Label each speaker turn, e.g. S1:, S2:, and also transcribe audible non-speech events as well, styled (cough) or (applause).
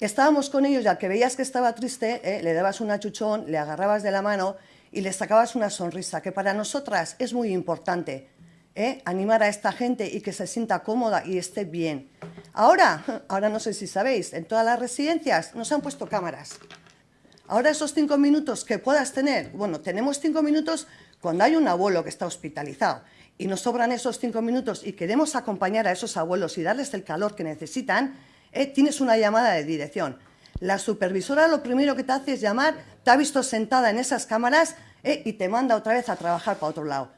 S1: estábamos con ellos y al que veías que estaba triste, ¿eh? le dabas un achuchón, le agarrabas de la mano y le sacabas una sonrisa, que para nosotras es muy importante. ¿eh? Animar a esta gente y que se sienta cómoda y esté bien. Ahora, (laughs) ahora no sé si sabéis, en todas las residencias nos han puesto cámaras. Ahora esos cinco minutos que puedas tener, bueno, tenemos cinco minutos cuando hay un abuelo que está hospitalizado y nos sobran esos cinco minutos y queremos acompañar a esos abuelos y darles el calor que necesitan, eh, tienes una llamada de dirección. La supervisora lo primero que te hace es llamar, te ha visto sentada en esas cámaras eh, y te manda otra vez a trabajar para otro lado.